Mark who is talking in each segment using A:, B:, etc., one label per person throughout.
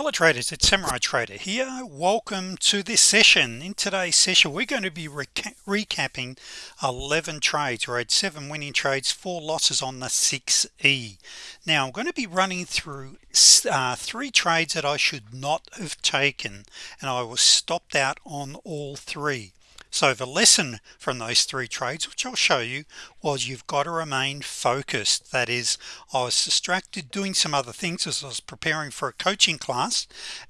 A: hello traders it's samurai trader here. Welcome to this session. In today's session we're going to be reca recapping 11 trades had seven winning trades four losses on the 6e now I'm going to be running through uh, three trades that I should not have taken and I was stopped out on all three so the lesson from those three trades which I'll show you was you've got to remain focused. That is I was distracted doing some other things as I was preparing for a coaching class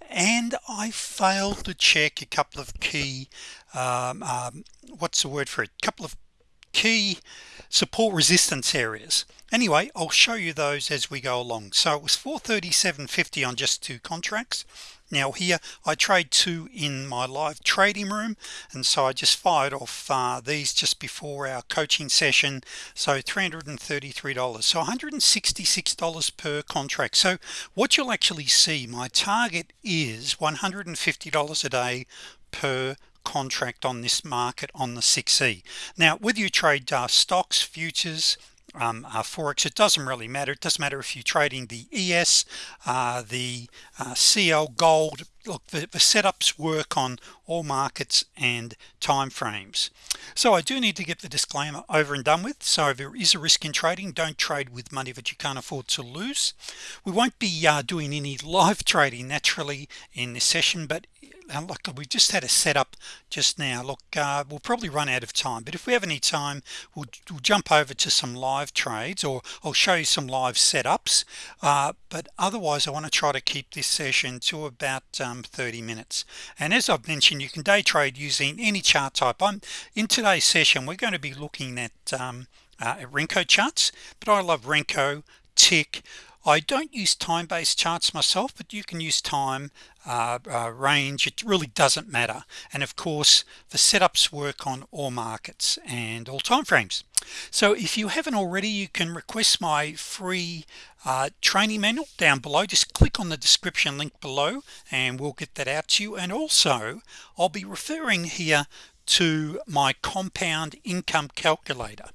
A: and I failed to check a couple of key um, um, what's the word for it? A couple of key support resistance areas. Anyway I'll show you those as we go along. So it was 437.50 on just two contracts now here I trade two in my live trading room and so I just fired off uh, these just before our coaching session so $333 so $166 per contract. So what you'll actually see my target is $150 a day per contract on this market on the 6e now whether you trade uh, stocks futures um, uh, Forex it doesn't really matter. It doesn't matter if you're trading the ES uh, the uh, CL gold look the, the, setups work on all markets and time frames so I do need to get the disclaimer over and done with. So if there is a risk in trading don't trade with money that you can't afford to lose. We won't be uh, doing any live trading naturally in this session but and look we just had a setup just now. Look uh, we'll probably run out of time but if we have any time we'll, we'll jump over to some live trades or I'll show you some live setups. Uh, but otherwise I want to try to keep this session to about um, 30 minutes. And as I've mentioned you can day trade using any chart type. I'm in today's session we're going to be looking at um, uh, at Renko charts but I love Renko tick. I don't use time-based charts myself but you can use time uh, uh, range. It really doesn't matter. And of course the setups work on all markets and all time frames so if you haven't already you can request my free uh, training manual down below. Just click on the description link below and we'll get that out to you. And also I'll be referring here to my compound income calculator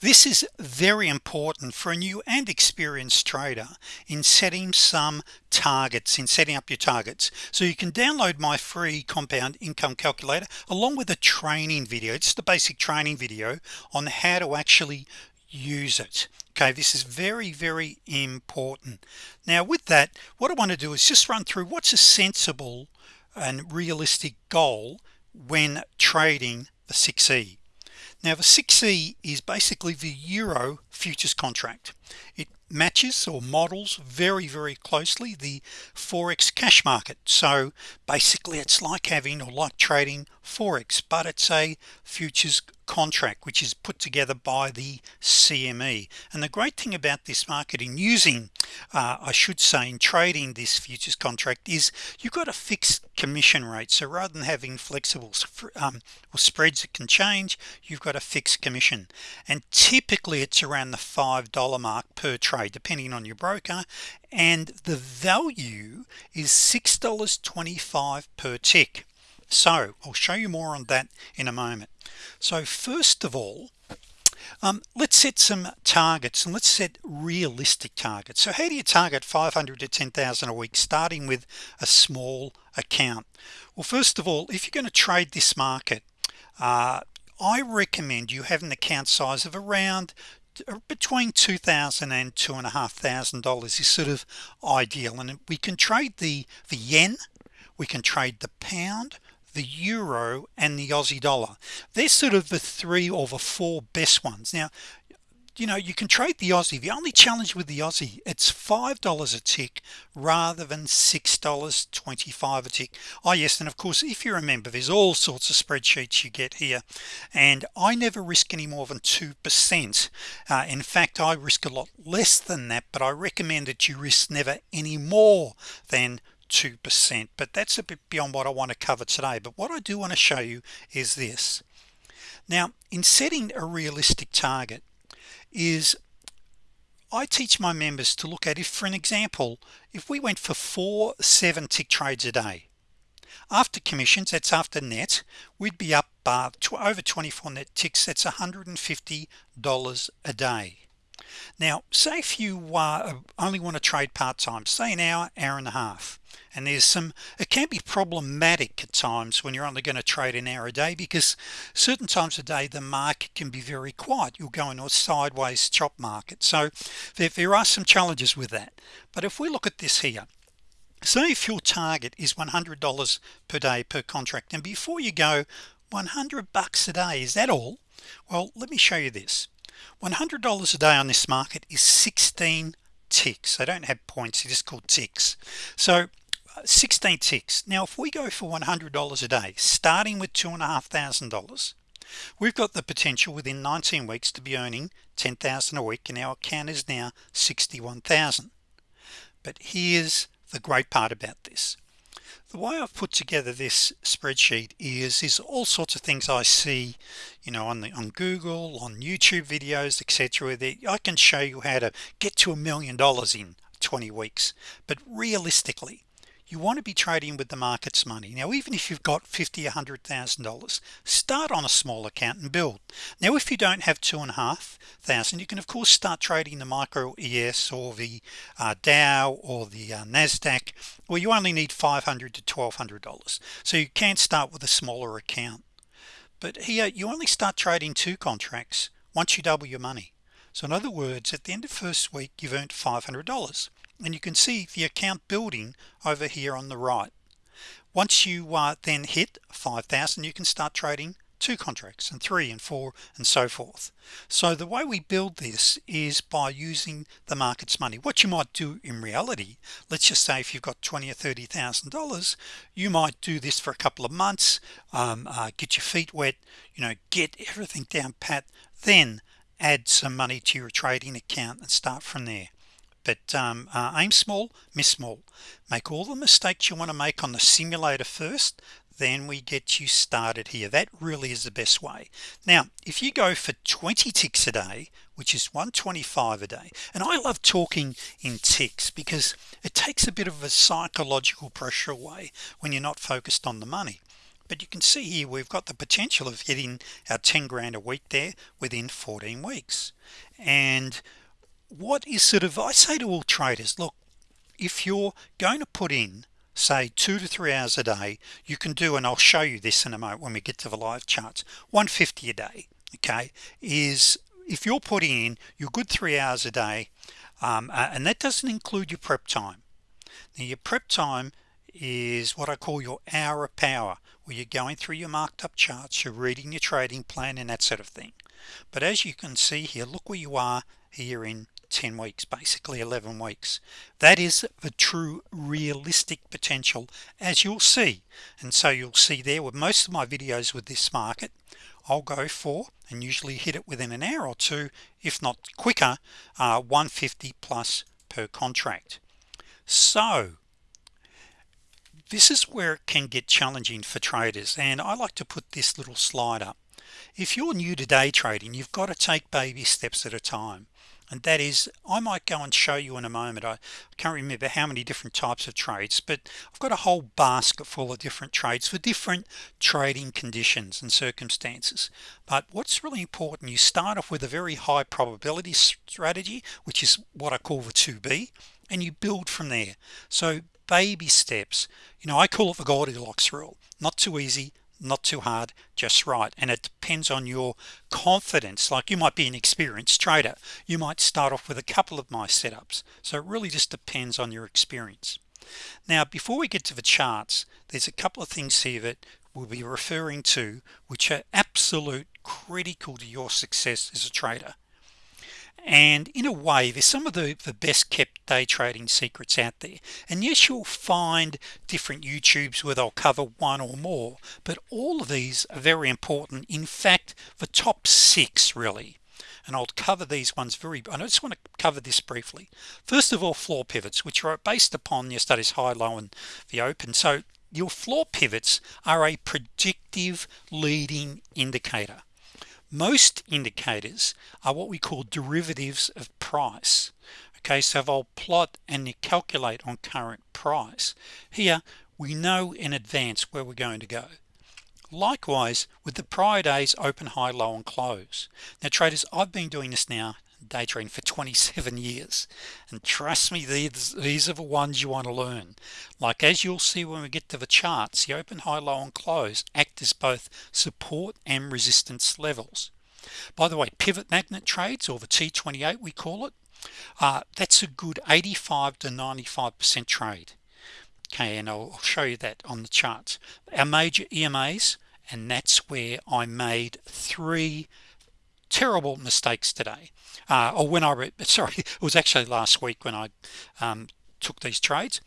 A: this is very important for a new and experienced trader in setting some targets in setting up your targets. So you can download my free compound income calculator along with a training video. It's the basic training video on how to actually use it. Okay this is very very important. Now with that what I want to do is just run through what's a sensible and realistic goal when trading the 6e now the 6e is basically the euro futures contract. It matches or models very very closely the forex cash market. So basically it's like having or like trading forex but it's a futures contract which is put together by the CME and the great thing about this market in using uh, I should say in trading this futures contract is you've got a fixed commission rate. So rather than having flexible um, or spreads that can change you've got a fixed commission. And typically it's around the five dollar mark per trade depending on your broker. And the value is six dollars 25 per tick so I'll show you more on that in a moment. So first of all um, let's set some targets and let's set realistic targets. So how do you target 500 to 10,000 a week starting with a small account? Well first of all if you're going to trade this market uh, I recommend you have an account size of around between 2,000 and two and a half thousand dollars is sort of ideal. And we can trade the the yen we can trade the pound the euro and the Aussie dollar. They're sort of the three or the four best ones. Now you know you can trade the Aussie. The only challenge with the Aussie it's five dollars a tick rather than six dollars 25 a tick. Oh yes and of course if you remember there's all sorts of spreadsheets you get here and I never risk any more than two percent. Uh, in fact I risk a lot less than that but I recommend that you risk never any more than 2% but that's a bit beyond what I want to cover today. But what I do want to show you is this. Now in setting a realistic target is I teach my members to look at if for an example if we went for four seven tick trades a day after commissions that's after net we'd be up uh, to over 24 net ticks that's $150 a day now say if you uh, only want to trade part-time say an hour hour and a half and there's some it can be problematic at times when you're only going to trade an hour a day because certain times of day the market can be very quiet. You'll go into a sideways chop market. So there, there are some challenges with that. But if we look at this here so if your target is $100 per day per contract and before you go 100 bucks a day is that all? Well let me show you this $100 a day on this market is 16 ticks. They don't have points. It is called ticks. So uh, 16 ticks. Now if we go for $100 a day starting with two and a half thousand dollars we've got the potential within 19 weeks to be earning 10,000 a week and our account is now 61,000 but here's the great part about this the way I've put together this spreadsheet is is all sorts of things I see you know on the on Google on YouTube videos etc that I can show you how to get to a million dollars in 20 weeks. But realistically you want to be trading with the market's money. Now even if you've got 50 a hundred thousand dollars start on a small account and build. Now if you don't have two and a half thousand you can of course start trading the micro ES or the uh, Dow or the uh, Nasdaq where you only need 500 to $1,200 so you can start with a smaller account. But here you only start trading two contracts once you double your money. So in other words at the end of first week you've earned $500 and you can see the account building over here on the right. Once you uh, then hit 5,000 you can start trading two contracts and three and four and so forth. So the way we build this is by using the market's money. What you might do in reality let's just say if you've got 20 or thirty thousand dollars you might do this for a couple of months um, uh, get your feet wet you know get everything down pat then add some money to your trading account and start from there but um, uh, aim small miss small. Make all the mistakes you want to make on the simulator first then we get you started here. That really is the best way. Now if you go for 20 ticks a day which is 125 a day and I love talking in ticks because it takes a bit of a psychological pressure away when you're not focused on the money. But you can see here we've got the potential of hitting our 10 grand a week there within 14 weeks. And what is sort of I say to all traders look if you're going to put in say two to three hours a day you can do and I'll show you this in a moment when we get to the live charts 150 a day okay is if you're putting in your good three hours a day um, and that doesn't include your prep time. Now your prep time is what I call your hour of power where you're going through your marked up charts you're reading your trading plan and that sort of thing. But as you can see here look where you are here in 10 weeks basically 11 weeks. That is the true realistic potential as you'll see. And so you'll see there with most of my videos with this market I'll go for and usually hit it within an hour or two if not quicker uh, 150 plus per contract. So this is where it can get challenging for traders and I like to put this little slide up. If you're new to day trading you've got to take baby steps at a time and that is I might go and show you in a moment I can't remember how many different types of trades but I've got a whole basket full of different trades for different trading conditions and circumstances. But what's really important you start off with a very high probability strategy which is what I call the 2b and you build from there. So baby steps you know I call it the Goldilocks rule. Not too easy not too hard just right. And it depends on your confidence. Like you might be an experienced trader. You might start off with a couple of my setups. So it really just depends on your experience. Now before we get to the charts there's a couple of things here that we'll be referring to which are absolute critical to your success as a trader and in a way there's some of the the best kept day trading secrets out there. And yes you'll find different YouTubes where they'll cover one or more but all of these are very important. In fact the top six really. And I'll cover these ones very I just want to cover this briefly. First of all floor pivots which are based upon your studies high low and the open. So your floor pivots are a predictive leading indicator most indicators are what we call derivatives of price. Okay so if I'll plot and calculate on current price here we know in advance where we're going to go. Likewise with the prior days open high low and close. Now traders I've been doing this now day trading for 27 years. And trust me these these are the ones you want to learn. Like as you'll see when we get to the charts the open high low and close act as both support and resistance levels. By the way pivot magnet trades or the t28 we call it uh, that's a good 85 to 95 percent trade. Okay and I'll show you that on the charts. Our major EMAs and that's where I made three terrible mistakes today. Uh, or when I sorry it was actually last week when I um, took these trades.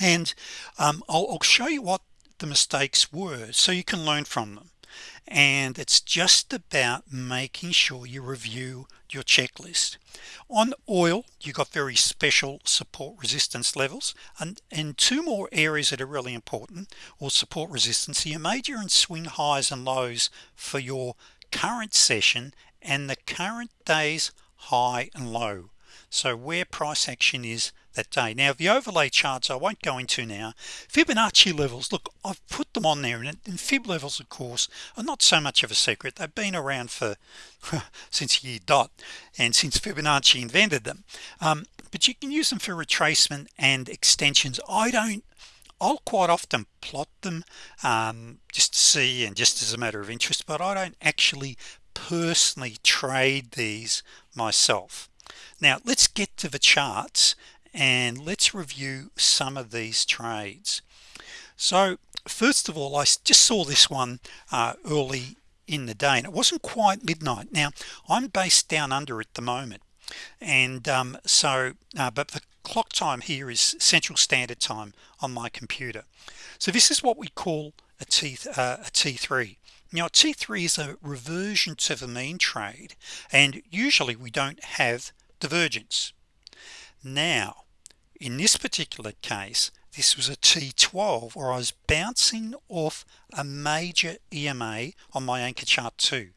A: And um, I'll, I'll show you what the mistakes were so you can learn from them. And it's just about making sure you review your checklist. On oil you got very special support resistance levels. And and two more areas that are really important or support resistance. Your major and swing highs and lows for your current session and the current day's high and low. So where price action is that day. Now the overlay charts I won't go into now. Fibonacci levels look I've put them on there and, and Fib levels of course are not so much of a secret. They've been around for since year dot and since Fibonacci invented them. Um, but you can use them for retracement and extensions. I don't I'll quite often plot them um, just to see and just as a matter of interest but I don't actually personally trade these myself. Now let's get to the charts and let's review some of these trades. So first of all I just saw this one uh, early in the day and it wasn't quite midnight. Now I'm based down under at the moment and um, so uh, but the clock time here is Central Standard Time on my computer. So this is what we call a T uh, a T3 now T3 is a reversion to the mean trade and usually we don't have divergence. Now in this particular case this was a T12 or I was bouncing off a major EMA on my anchor chart 2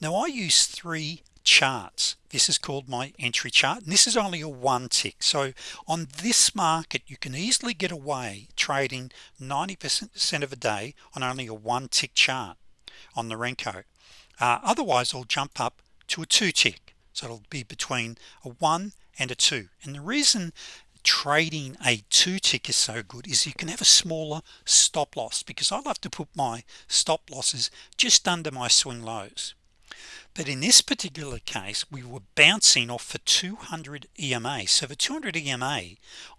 A: now I use three charts. This is called my entry chart and this is only a one tick. So on this market you can easily get away trading 90% of a day on only a one tick chart on the Renko. Uh, otherwise I'll jump up to a two tick. So it'll be between a one and a two. And the reason trading a two tick is so good is you can have a smaller stop loss because I love to put my stop losses just under my swing lows but in this particular case we were bouncing off for 200 EMA so the 200 EMA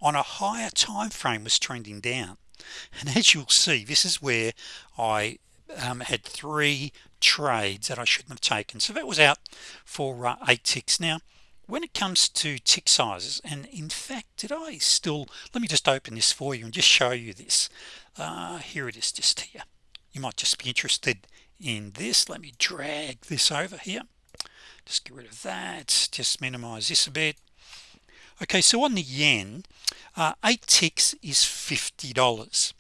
A: on a higher time frame was trending down. And as you'll see this is where I um, had three trades that I shouldn't have taken. So that was out for uh, eight ticks. Now when it comes to tick sizes and in fact did I still let me just open this for you and just show you this. Uh, here it is just here. You might just be interested in this. Let me drag this over here. Just get rid of that. Just minimize this a bit. Okay so on the yen uh, eight ticks is $50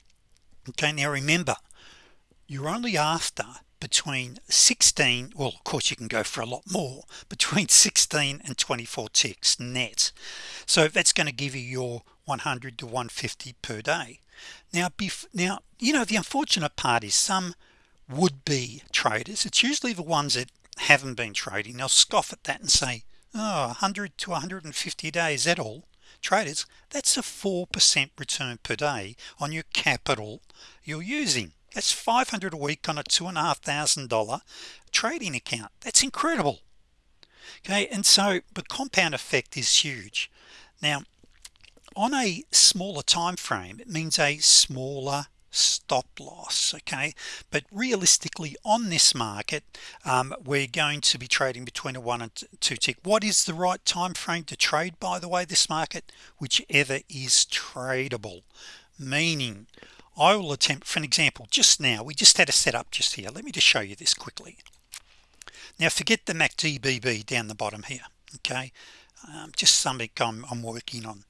A: okay now remember you're only after between 16 well of course you can go for a lot more between 16 and 24 ticks net. So that's going to give you your 100 to 150 per day. Now now you know the unfortunate part is some would-be traders. It's usually the ones that haven't been trading. They'll scoff at that and say oh 100 to 150 days that all? Traders that's a 4% return per day on your capital you're using. That's 500 a week on a two and a half thousand dollar trading account. That's incredible. Okay and so the compound effect is huge. Now on a smaller time frame it means a smaller stop loss okay? But realistically on this market um, we're going to be trading between a one and two tick. What is the right time frame to trade by the way this market? Whichever is tradable. Meaning I will attempt for an example just now we just had a setup just here. Let me just show you this quickly. Now forget the MACD BB down the bottom here okay? Um, just something I'm, I'm, working on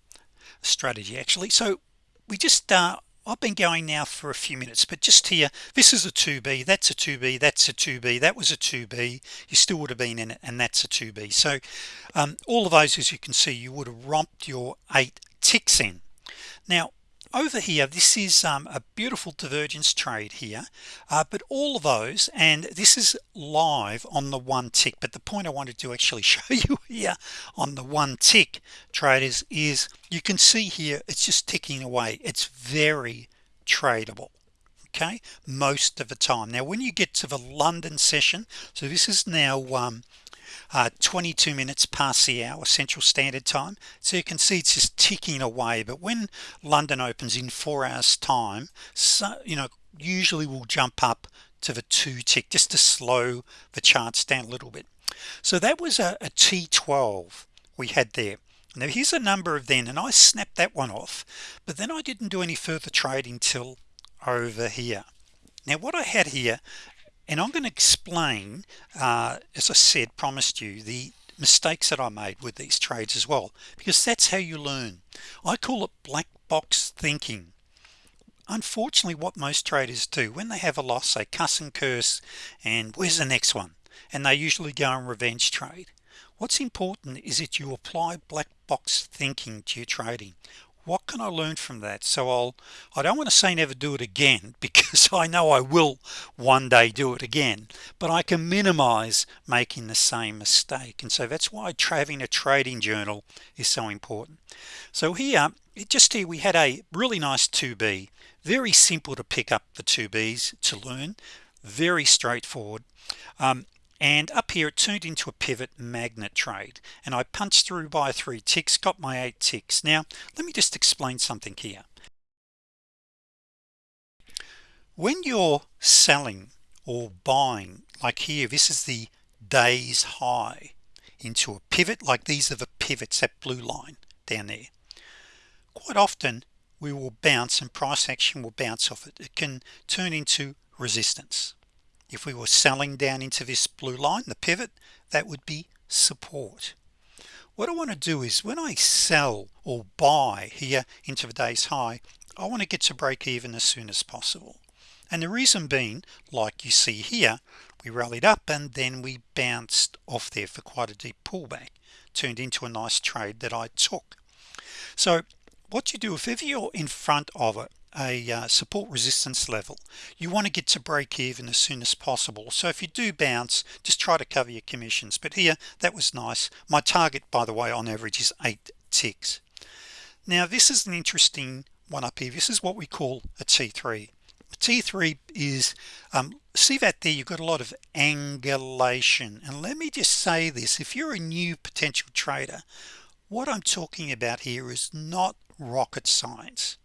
A: strategy actually. So we just uh, I've been going now for a few minutes but just here this is a 2b that's a 2b that's a 2b that was a 2b you still would have been in it and that's a 2b so um, all of those as you can see you would have romped your eight ticks in. Now over here this is um, a beautiful divergence trade here uh, but all of those and this is live on the one tick but the point I wanted to actually show you here on the one tick traders is you can see here it's just ticking away. It's very tradable okay most of the time. Now when you get to the London session so this is now um, Uh, 22 minutes past the hour Central Standard Time. So you can see it's just ticking away. But when London opens in four hours time so you know usually will jump up to the two tick just to slow the charts down a little bit. So that was a a T12 we had there. Now here's a number of then and I snapped that one off but then I didn't do any further trading till over here. Now what I had here and I'm going to explain uh, as I said promised you the mistakes that I made with these trades as well because that's how you learn. I call it black box thinking. Unfortunately what most traders do when they have a loss they cuss and curse and where's the next one? And they usually go on revenge trade. What's important is that you apply black box thinking to your trading what can I learn from that? So I'll I don't want to say never do it again because I know I will one day do it again but I can minimize making the same mistake. And so that's why having a trading journal is so important. So here just here we had a really nice 2b very simple to pick up the 2b's to learn very straightforward. Um, and up here it turned into a pivot magnet trade and I punched through by three ticks got my eight ticks. Now let me just explain something here. When you're selling or buying like here this is the days high into a pivot like these are the pivots that blue line down there. Quite often we will bounce and price action will bounce off it. It can turn into resistance if we were selling down into this blue line the pivot that would be support. What I want to do is when I sell or buy here into the day's high I want to get to break even as soon as possible. And the reason being like you see here we rallied up and then we bounced off there for quite a deep pullback turned into a nice trade that I took. So what you do if ever you're in front of it a uh, support resistance level. You want to get to break even as soon as possible. So if you do bounce just try to cover your commissions. But here that was nice. My target by the way on average is eight ticks. Now this is an interesting one up here. This is what we call a t3 T3 is um, see that there? You've got a lot of angulation. And let me just say this. If you're a new potential trader what I'm talking about here is not rocket science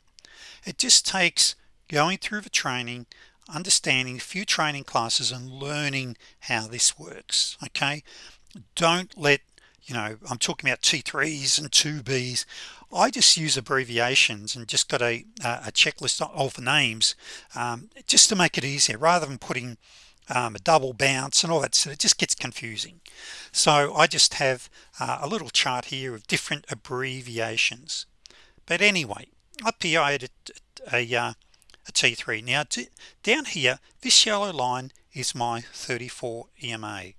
A: it just takes going through the training understanding a few training classes and learning how this works okay? Don't let you know I'm talking about t3s and 2b's I just use abbreviations and just got a, a checklist of names um, just to make it easier rather than putting um, a double bounce and all that so it just gets confusing. So I just have uh, a little chart here of different abbreviations. But anyway up here I had a, a, uh, a t3 now down here this yellow line is my 34 EMA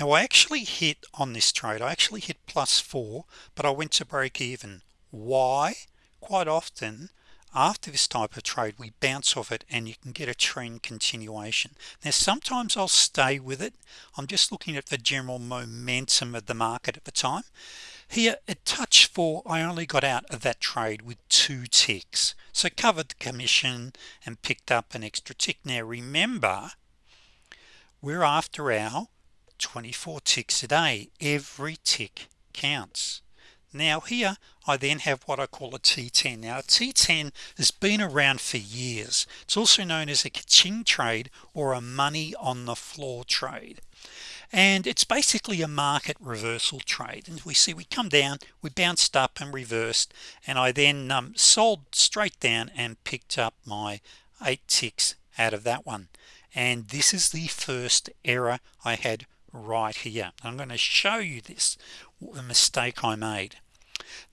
A: now I actually hit on this trade. I actually hit plus 4 but I went to break even. Why? Quite often after this type of trade we bounce off it and you can get a trend continuation. Now sometimes I'll stay with it. I'm just looking at the general momentum of the market at the time here at touch four I only got out of that trade with two ticks. So covered the commission and picked up an extra tick. Now remember we're after our 24 ticks a day. Every tick counts. Now here I then have what I call a t10 now a t10 has been around for years. It's also known as a kaching trade or a money on the floor trade and it's basically a market reversal trade. And we see we come down we bounced up and reversed. And I then um, sold straight down and picked up my eight ticks out of that one. And this is the first error I had right here. I'm going to show you this the mistake I made.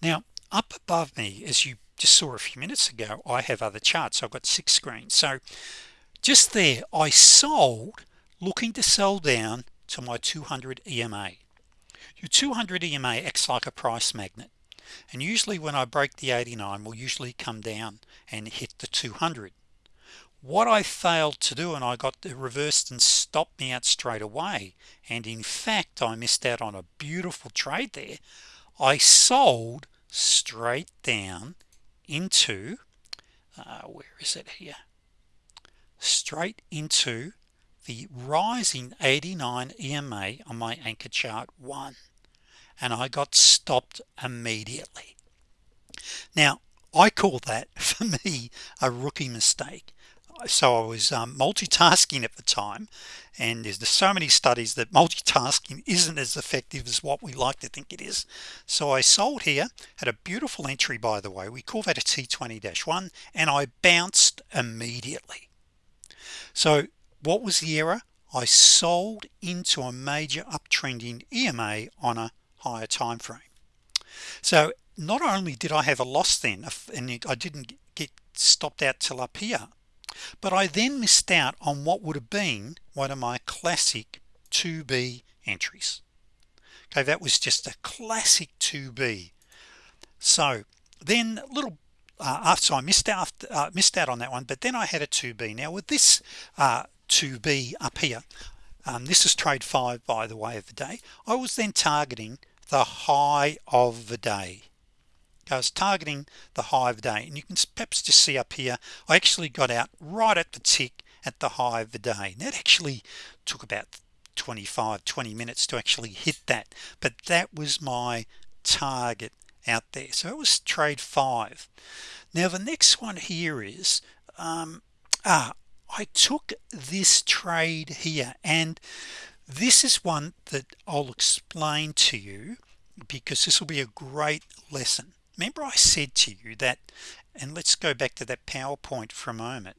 A: Now up above me as you just saw a few minutes ago I have other charts. I've got six screens. So just there I sold looking to sell down to my 200 EMA your 200 EMA acts like a price magnet and usually when I break the 89 will usually come down and hit the 200 what I failed to do and I got reversed and stopped me out straight away and in fact I missed out on a beautiful trade there I sold straight down into uh, where is it here? Straight into the rising 89 EMA on my anchor chart one and I got stopped immediately. Now I call that for me a rookie mistake. So I was um, multitasking at the time and there's so many studies that multitasking isn't as effective as what we like to think it is. So I sold here had a beautiful entry by the way. We call that a t20-1 and I bounced immediately. So what was the error? I sold into a major uptrending EMA on a higher time frame. So not only did I have a loss then and I didn't get stopped out till up here but I then missed out on what would have been one of my classic 2b entries. Okay that was just a classic 2b so then little uh, after I missed out uh, missed out on that one but then I had a 2b now with this uh, 2b up here. Um, this is trade 5 by the way of the day. I was then targeting the high of the day. I was targeting the high of the day and you can perhaps just see up here I actually got out right at the tick at the high of the day. And that actually took about 25 20 minutes to actually hit that but that was my target out there. So it was trade five. Now the next one here is um, ah, I took this trade here and this is one that I'll explain to you because this will be a great lesson. Remember I said to you that and let's go back to that PowerPoint for a moment.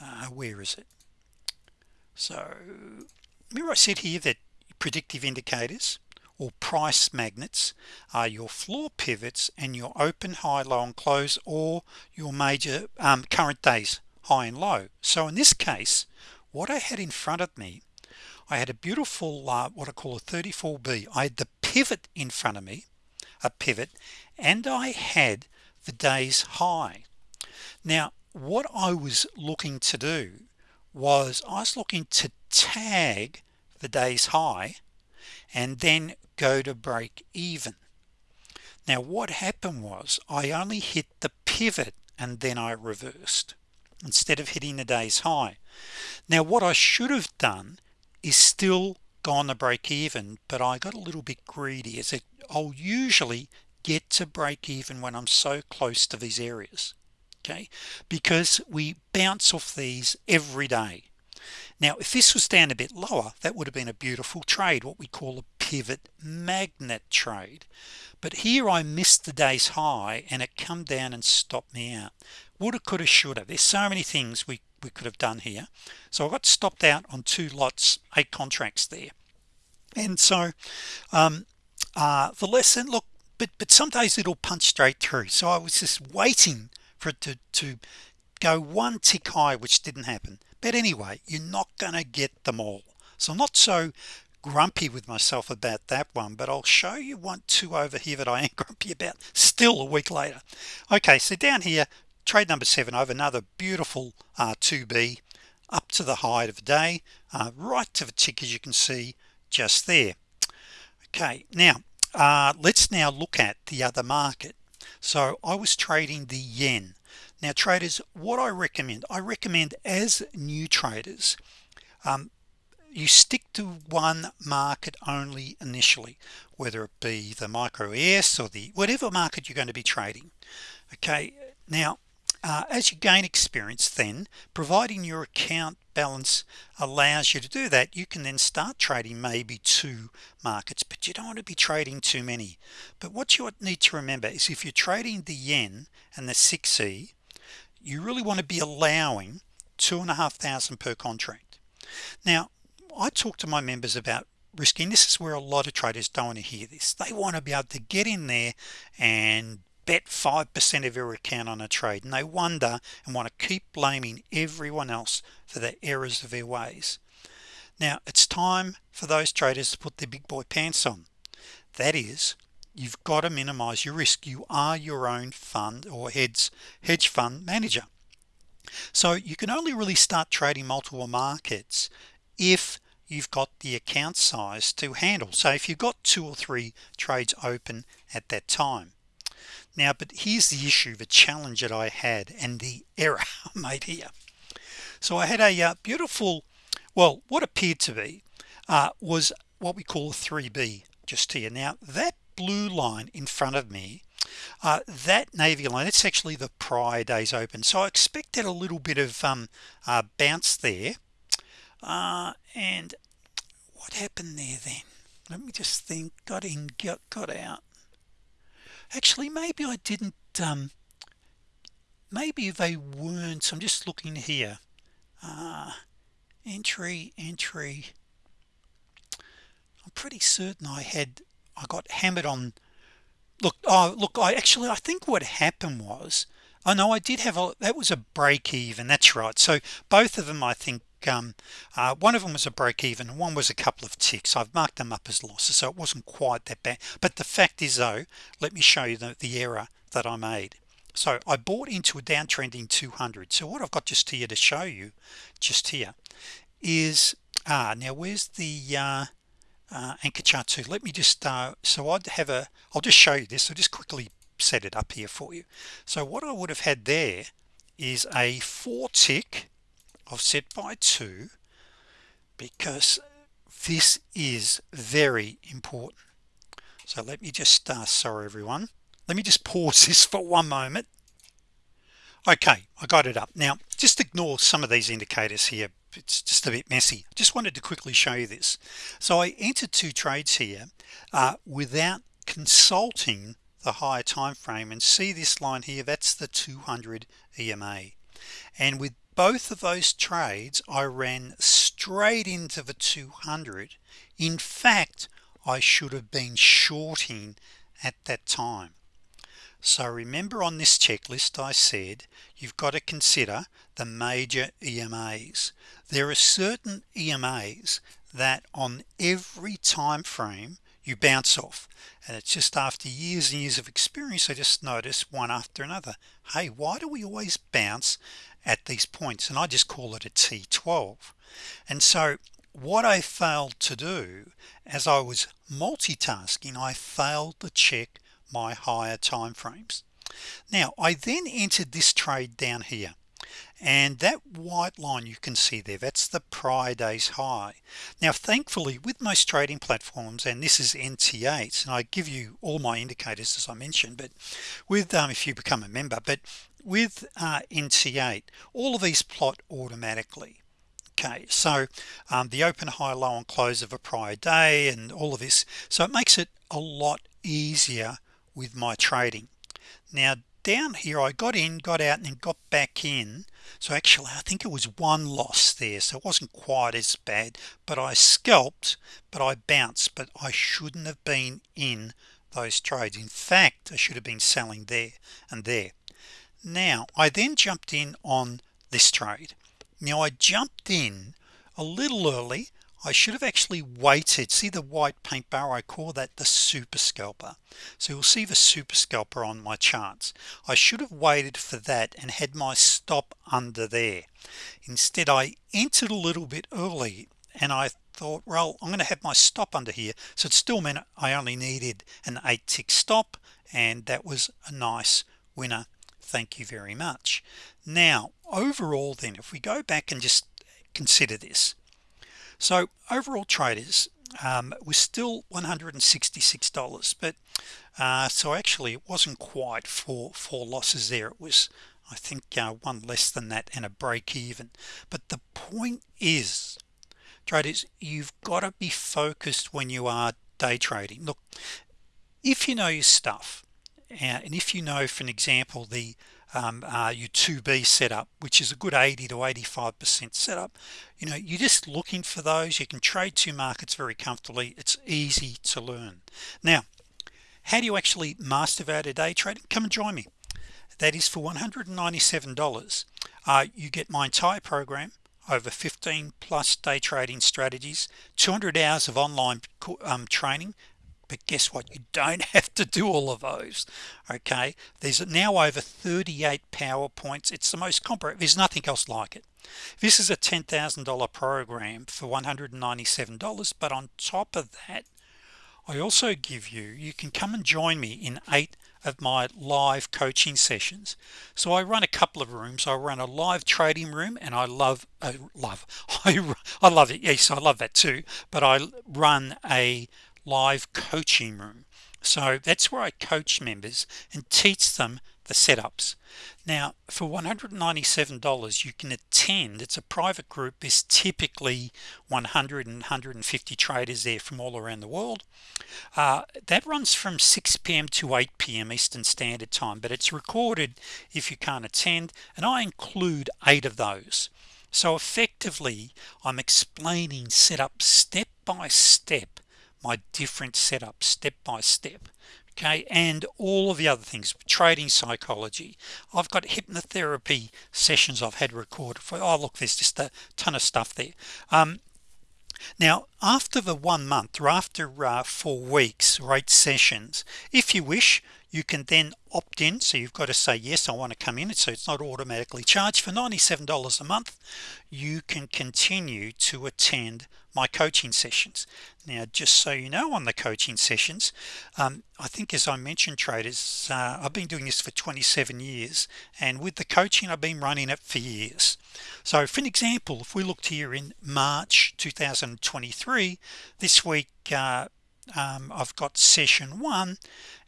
A: Uh, where is it? So remember I said here that predictive indicators or price magnets are your floor pivots and your open high low and close or your major um, current days high and low. So in this case what I had in front of me I had a beautiful uh, what I call a 34b I had the pivot in front of me a pivot and I had the day's high. Now what I was looking to do was I was looking to tag the day's high and then go to break even. Now what happened was I only hit the pivot and then I reversed instead of hitting the day's high. Now what I should have done is still gone to break even but I got a little bit greedy as it I'll usually get to break even when I'm so close to these areas okay? Because we bounce off these every day. Now if this was down a bit lower that would have been a beautiful trade what we call a pivot magnet trade. But here I missed the day's high and it come down and stopped me out woulda coulda shoulda. There's so many things we we could have done here. So I got stopped out on two lots eight contracts there. And so um, uh, the lesson look but but some days it'll punch straight through. So I was just waiting for it to, to go one tick high which didn't happen. But anyway you're not gonna get them all. So I'm not so grumpy with myself about that one but I'll show you one two over here that I am grumpy about still a week later. Okay so down here trade number seven over another beautiful uh, 2b up to the height of the day uh, right to the tick as you can see just there. Okay now uh, let's now look at the other market. So I was trading the yen. Now traders what I recommend I recommend as new traders um, you stick to one market only initially whether it be the micro ES or the whatever market you're going to be trading. Okay now uh, as you gain experience then providing your account balance allows you to do that you can then start trading maybe two markets but you don't want to be trading too many. But what you need to remember is if you're trading the yen and the 6e you really want to be allowing two and a half thousand per contract. Now I talk to my members about risking. This is where a lot of traders don't want to hear this. They want to be able to get in there and bet 5% of your account on a trade and they wonder and want to keep blaming everyone else for the errors of their ways. Now it's time for those traders to put their big boy pants on. That is you've got to minimize your risk. You are your own fund or heads hedge fund manager. So you can only really start trading multiple markets if you've got the account size to handle. So if you've got two or three trades open at that time now but here's the issue the challenge that I had and the error made here. So I had a uh, beautiful well what appeared to be uh, was what we call a 3b just here. Now that blue line in front of me uh, that navy line it's actually the prior days open. So I expected a little bit of um, uh, bounce there. Uh, and what happened there then? Let me just think. Got in got, got out actually maybe I didn't um, maybe they weren't. So I'm just looking here. Uh, entry entry. I'm pretty certain I had I got hammered on. Look oh look I actually I think what happened was I know I did have a that was a break even. That's right. So both of them I think um, uh, one of them was a break even one was a couple of ticks. I've marked them up as losses so it wasn't quite that bad. But the fact is though let me show you the, the error that I made. So I bought into a downtrending 200 so what I've got just here to show you just here is ah now where's the uh, uh, anchor chart 2 let me just uh, so I'd have a I'll just show you this. So just quickly set it up here for you. So what I would have had there is a four tick offset by 2 because this is very important. So let me just uh, sorry everyone. Let me just pause this for one moment. Okay I got it up. Now just ignore some of these indicators here. It's just a bit messy. Just wanted to quickly show you this. So I entered two trades here uh, without consulting the higher time frame and see this line here? That's the 200 EMA and with both of those trades I ran straight into the 200 in fact I should have been shorting at that time. So remember on this checklist I said you've got to consider the major EMAs there are certain EMAs that on every time frame you bounce off. And it's just after years and years of experience I just notice one after another hey why do we always bounce at these points? And I just call it a T12 and so what I failed to do as I was multitasking I failed to check my higher time frames. Now I then entered this trade down here and that white line you can see there that's the prior days high. Now thankfully with most trading platforms and this is NT8 and I give you all my indicators as I mentioned but with um, if you become a member but with uh, NT8 all of these plot automatically. Okay so um, the open high low and close of a prior day and all of this. So it makes it a lot easier with my trading. Now down here I got in got out and then got back in. So actually I think it was one loss there. So it wasn't quite as bad but I scalped but I bounced but I shouldn't have been in those trades. In fact I should have been selling there and there. Now I then jumped in on this trade. Now I jumped in a little early I should have actually waited. See the white paint bar I call that? The super scalper. So you'll see the super scalper on my charts. I should have waited for that and had my stop under there. Instead I entered a little bit early and I thought well I'm gonna have my stop under here. So it still meant I only needed an eight tick stop and that was a nice winner. Thank you very much. Now overall then if we go back and just consider this so overall traders um, was still $166 but uh, so actually it wasn't quite for four losses there. It was I think uh, one less than that and a break even. But the point is traders you've got to be focused when you are day trading. Look if you know your stuff and if you know for an example the um, uh, your 2b setup which is a good 80 to 85 percent setup you know you're just looking for those. You can trade two markets very comfortably. It's easy to learn. Now how do you actually master value day trading? Come and join me. That is for $197 uh, you get my entire program over 15 plus day trading strategies 200 hours of online um, training but guess what? You don't have to do all of those okay? There's now over 38 PowerPoints it's the most comprehensive there's nothing else like it. This is a $10,000 program for $197 but on top of that I also give you you can come and join me in eight of my live coaching sessions. So I run a couple of rooms. I run a live trading room and I love uh, love I, I love it. Yes I love that too. But I run a live coaching room so that's where I coach members and teach them the setups now for $197 you can attend it's a private group there's typically 100 and 150 traders there from all around the world uh, that runs from 6 p.m. to 8 p.m. Eastern Standard Time but it's recorded if you can't attend and I include eight of those so effectively I'm explaining setup step by step my different setups step by step okay? And all of the other things trading psychology. I've got hypnotherapy sessions I've had recorded for oh look there's just a ton of stuff there. Um, now after the one month or after uh, four weeks or eight sessions if you wish you can then opt in. So you've got to say yes I want to come in. So it's not automatically charged for $97 a month. You can continue to attend my coaching sessions. Now just so you know on the coaching sessions um, I think as I mentioned traders uh, I've been doing this for 27 years and with the coaching I've been running it for years. So for an example if we looked here in March 2023 this week uh, um, I've got session one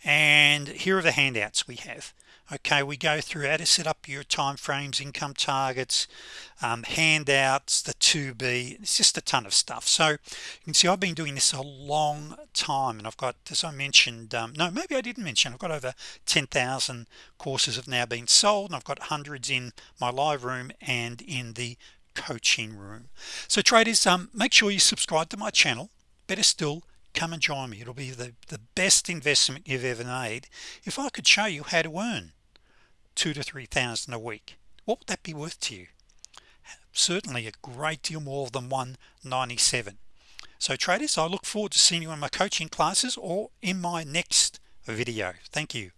A: and here are the handouts we have okay we go through how to set up your time frames income targets um, handouts the 2b it's just a ton of stuff. So you can see I've been doing this a long time and I've got as I mentioned um, no maybe I didn't mention I've got over 10,000 courses have now been sold and I've got hundreds in my live room and in the coaching room. So traders um make sure you subscribe to my channel. Better still come and join me. It'll be the the best investment you've ever made. If I could show you how to earn two to three thousand a week what would that be worth to you? Certainly a great deal more than 197 so traders I look forward to seeing you in my coaching classes or in my next video. Thank you